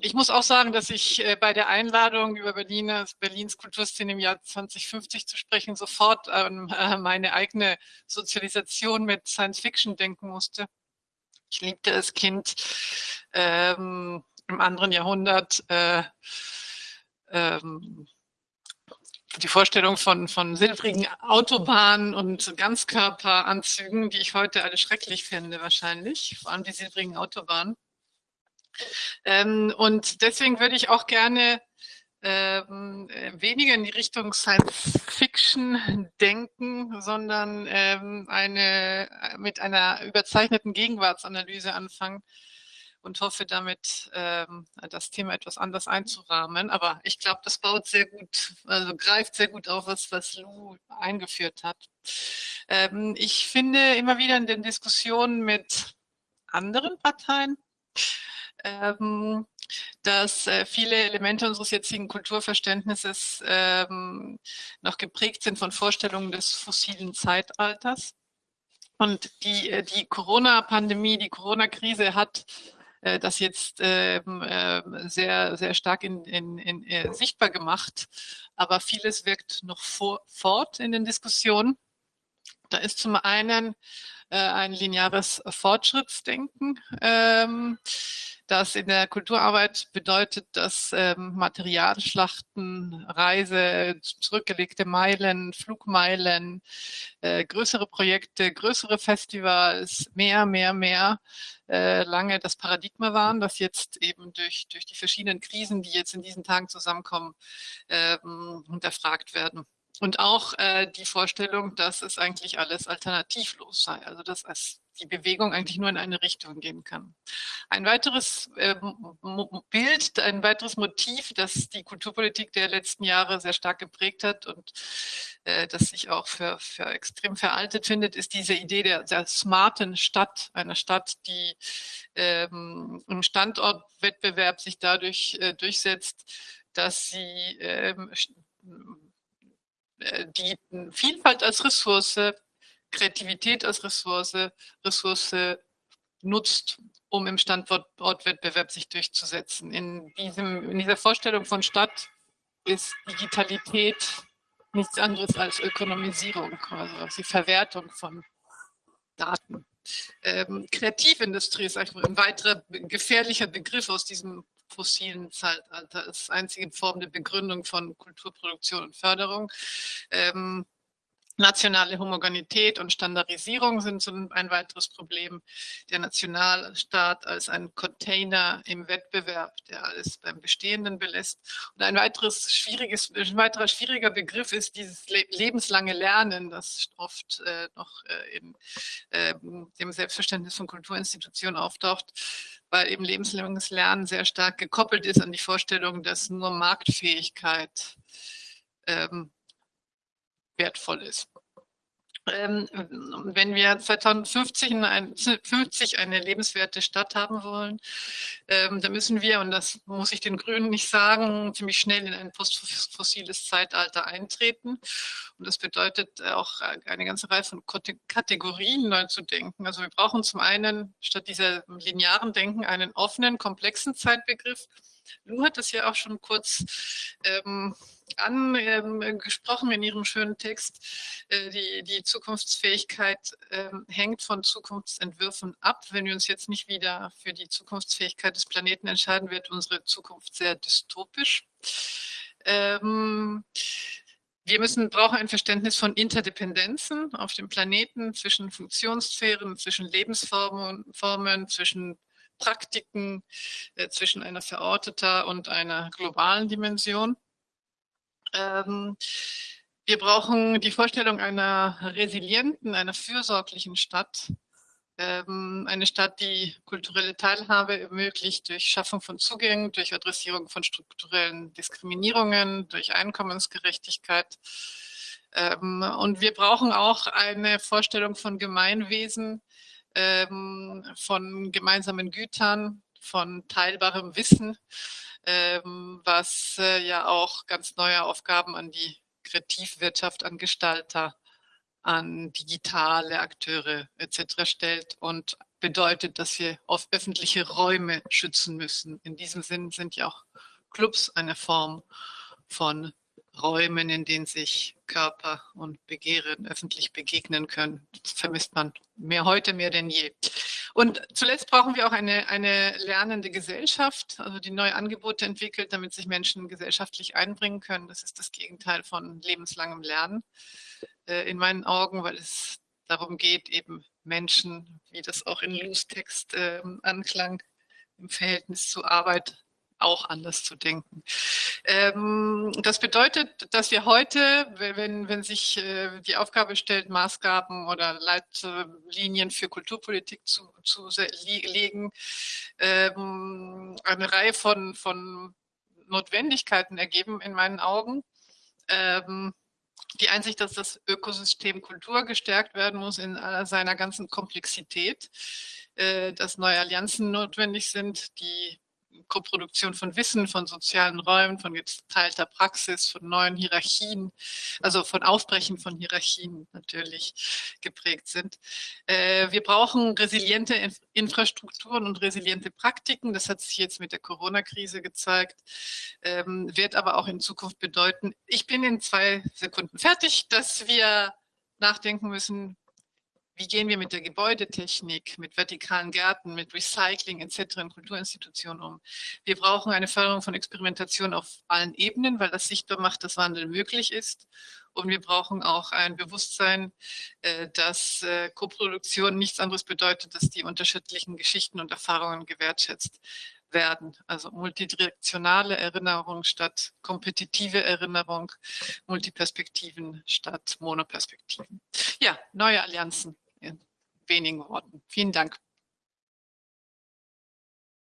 ich muss auch sagen, dass ich äh, bei der Einladung über Berliner, Berlins Kulturszene im Jahr 2050 zu sprechen sofort an äh, meine eigene Sozialisation mit Science Fiction denken musste. Ich liebte als Kind ähm, im anderen Jahrhundert äh, ähm, die Vorstellung von, von silbrigen Autobahnen und Ganzkörperanzügen, die ich heute alle schrecklich finde wahrscheinlich, vor allem die silbrigen Autobahnen. Ähm, und deswegen würde ich auch gerne ähm, weniger in die Richtung Science Fiction denken, sondern ähm, eine, mit einer überzeichneten Gegenwartsanalyse anfangen und hoffe damit, ähm, das Thema etwas anders einzurahmen. Aber ich glaube, das baut sehr gut, also greift sehr gut auf, was, was Lou eingeführt hat. Ähm, ich finde immer wieder in den Diskussionen mit anderen Parteien, ähm, dass äh, viele Elemente unseres jetzigen Kulturverständnisses ähm, noch geprägt sind von Vorstellungen des fossilen Zeitalters. Und die, äh, die Corona-Pandemie, die Corona-Krise hat äh, das jetzt ähm, äh, sehr, sehr stark in, in, in, äh, sichtbar gemacht. Aber vieles wirkt noch vor, fort in den Diskussionen. Da ist zum einen äh, ein lineares Fortschrittsdenken. Ähm, das in der Kulturarbeit bedeutet, dass ähm, Materialschlachten, Reise, zurückgelegte Meilen, Flugmeilen, äh, größere Projekte, größere Festivals, mehr, mehr, mehr äh, lange das Paradigma waren, das jetzt eben durch, durch die verschiedenen Krisen, die jetzt in diesen Tagen zusammenkommen, ähm, hinterfragt werden. Und auch äh, die Vorstellung, dass es eigentlich alles alternativlos sei, also dass es die Bewegung eigentlich nur in eine Richtung gehen kann. Ein weiteres äh, Bild, ein weiteres Motiv, das die Kulturpolitik der letzten Jahre sehr stark geprägt hat und äh, das sich auch für, für extrem veraltet findet, ist diese Idee der, der smarten Stadt, einer Stadt, die ähm, im Standortwettbewerb sich dadurch äh, durchsetzt, dass sie ähm, äh, die Vielfalt als Ressource, Kreativität als Ressource, Ressource nutzt, um im Standortwettbewerb sich durchzusetzen. In, diesem, in dieser Vorstellung von Stadt ist Digitalität nichts anderes als Ökonomisierung, also die Verwertung von Daten. Ähm, Kreativindustrie ist ein weiterer gefährlicher Begriff aus diesem fossilen Zeitalter ist einzige Form der Begründung von Kulturproduktion und Förderung. Ähm, Nationale Homogenität und Standardisierung sind so ein weiteres Problem. Der Nationalstaat als ein Container im Wettbewerb, der alles beim Bestehenden belässt. Und ein weiteres schwieriges, ein weiterer schwieriger Begriff ist dieses lebenslange Lernen, das oft äh, noch äh, in äh, dem Selbstverständnis von Kulturinstitutionen auftaucht weil eben lebenslanges Lernen sehr stark gekoppelt ist an die Vorstellung, dass nur Marktfähigkeit ähm, wertvoll ist. Ähm, wenn wir 2050 eine, 50 eine lebenswerte Stadt haben wollen, ähm, dann müssen wir, und das muss ich den Grünen nicht sagen, ziemlich schnell in ein postfossiles Zeitalter eintreten. Und das bedeutet auch eine ganze Reihe von Kategorien neu zu denken. Also wir brauchen zum einen statt dieser linearen Denken einen offenen, komplexen Zeitbegriff. Lu hat das ja auch schon kurz ähm, angesprochen in Ihrem schönen Text. Äh, die, die Zukunftsfähigkeit ähm, hängt von Zukunftsentwürfen ab. Wenn wir uns jetzt nicht wieder für die Zukunftsfähigkeit des Planeten entscheiden, wird unsere Zukunft sehr dystopisch. Ähm, wir müssen, brauchen ein Verständnis von Interdependenzen auf dem Planeten zwischen Funktionssphären, zwischen Lebensformen, Formen, zwischen Praktiken, äh, zwischen einer verorteter und einer globalen Dimension. Ähm, wir brauchen die Vorstellung einer resilienten, einer fürsorglichen Stadt. Ähm, eine Stadt, die kulturelle Teilhabe ermöglicht durch Schaffung von Zugängen, durch Adressierung von strukturellen Diskriminierungen, durch Einkommensgerechtigkeit. Ähm, und wir brauchen auch eine Vorstellung von Gemeinwesen, ähm, von gemeinsamen Gütern, von teilbarem Wissen, ähm, was äh, ja auch ganz neue Aufgaben an die Kreativwirtschaft, an Gestalter, an digitale Akteure etc. stellt und bedeutet, dass wir auf öffentliche Räume schützen müssen. In diesem Sinn sind ja auch Clubs eine Form von Räumen, in denen sich Körper und Begehren öffentlich begegnen können. Das vermisst man mehr heute mehr denn je. Und zuletzt brauchen wir auch eine, eine lernende Gesellschaft, also die neue Angebote entwickelt, damit sich Menschen gesellschaftlich einbringen können. Das ist das Gegenteil von lebenslangem Lernen äh, in meinen Augen, weil es darum geht, eben Menschen, wie das auch in Lus Text äh, anklang, im Verhältnis zur Arbeit auch anders zu denken. Ähm, das bedeutet, dass wir heute, wenn, wenn sich äh, die Aufgabe stellt, Maßgaben oder Leitlinien für Kulturpolitik zu, zu legen, ähm, eine Reihe von, von Notwendigkeiten ergeben in meinen Augen. Ähm, die Einsicht, dass das Ökosystem Kultur gestärkt werden muss in seiner ganzen Komplexität, äh, dass neue Allianzen notwendig sind, die Koproduktion von Wissen, von sozialen Räumen, von geteilter Praxis, von neuen Hierarchien, also von Aufbrechen von Hierarchien natürlich geprägt sind. Äh, wir brauchen resiliente Infrastrukturen und resiliente Praktiken. Das hat sich jetzt mit der Corona-Krise gezeigt, ähm, wird aber auch in Zukunft bedeuten, ich bin in zwei Sekunden fertig, dass wir nachdenken müssen, wie gehen wir mit der Gebäudetechnik, mit vertikalen Gärten, mit Recycling etc. in Kulturinstitutionen um. Wir brauchen eine Förderung von Experimentation auf allen Ebenen, weil das sichtbar macht, dass Wandel möglich ist. Und wir brauchen auch ein Bewusstsein, äh, dass äh, Koproduktion nichts anderes bedeutet, dass die unterschiedlichen Geschichten und Erfahrungen gewertschätzt werden. Also multidirektionale Erinnerung statt kompetitive Erinnerung, Multiperspektiven statt Monoperspektiven. Ja, neue Allianzen in wenigen Worten. Vielen Dank.